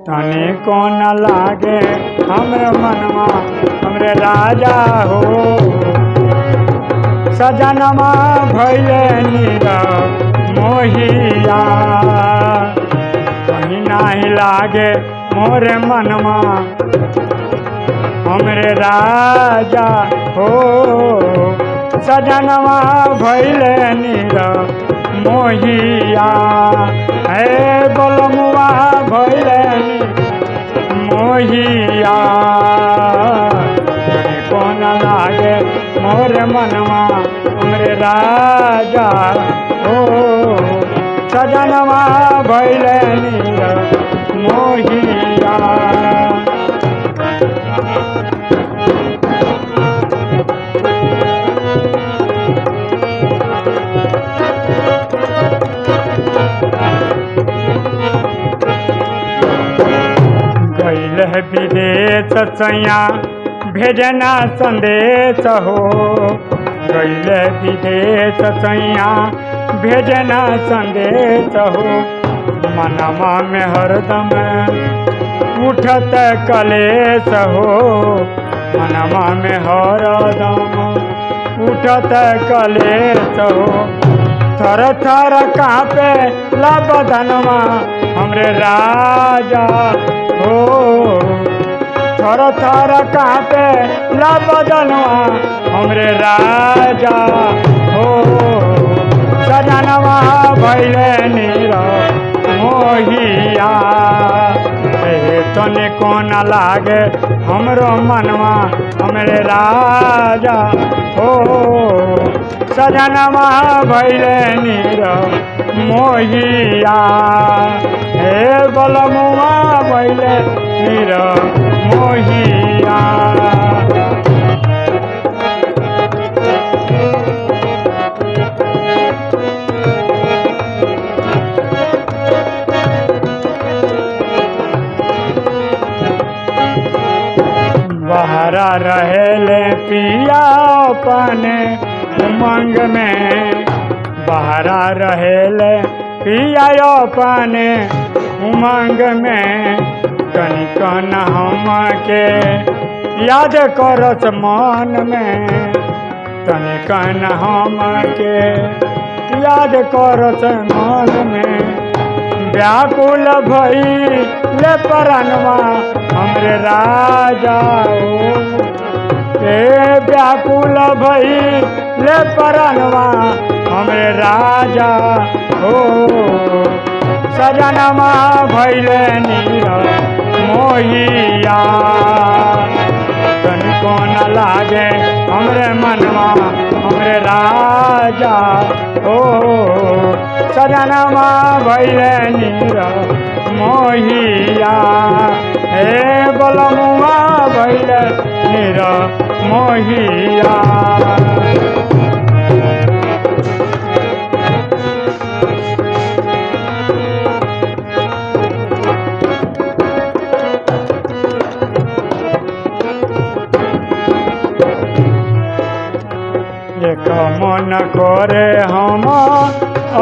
तनी को न लागे? हमरे मनवा, हमरे राजा हो। सजनमा भैले नीरा मोहिया। कहीं नाही लागे मोरे मनवा, हमरे राजा हो। सजनवा भैले नीरा मोहिया। हे मोहिया। कौन लागे मोर मनवा? उम्र राजा हो। सजनवा भैले गैल विदेश सैया भेजना संदेश हो। गैल विदेश सैया भेजना संदेश हो। मनमा में हरदम उठत कलेश हो। मनमा में हरदम उठत कलेश हो। थर थर कापे बदनमा हमरे राजा। हो, थर थर कापे बदनमा हमरे राजा। हो, सजनवा भैले नीरा मोहिया। तने कोन लागे हमरो मनवा, हमरे राजा। हो सजनवा भैले नीर मोहिया। हे बलमुआ भैले नीर मोहिया। बहरा रहेले पिया अपने। उमंग में बहरा रहेले पिया अपने उमंग में कनिकन हम के याद करत मन में तनिकन हम के याद करत मन में व्याकुल भई ले परनवा हमरे राजा ए व्याकुल भई ले परनवा हमरे राजा, हो। सजनमा भैले नीरा मोहिया। तनिको न लागे हमरे मनवा, हमरे राजा, हो। सजनमा भैले नीरा मोहिया। हे बलमुआ भैले नीरा मोहिया। मन करे हम,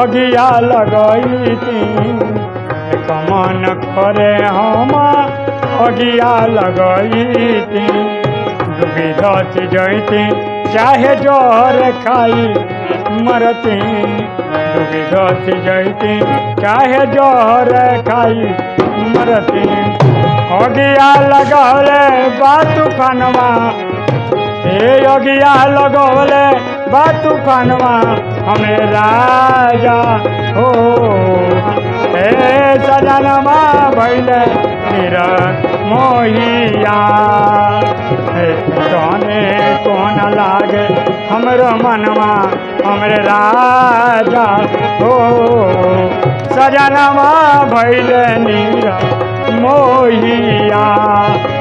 अगिया लगैती। मन करे हम, अगिया लगैती। डूबी धस जैती, चाहे ज़ोर खाई मरती। डूबी धस जैती, चाहे ज़ोर खाई मरती। अगिया लगौले बा तूफानवा हे योगिया लगोले बा तूफानवा हमें राजा हो। हे सजनमा भैले मेरा मोहिया। तने कोन लागे हमरो मनवा, हमरे राजा हो। सजनमा भैले नीरा मोहिया।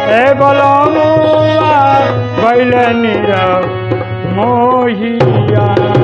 हे बोलो मुआ, भैले नीरा मोहिया।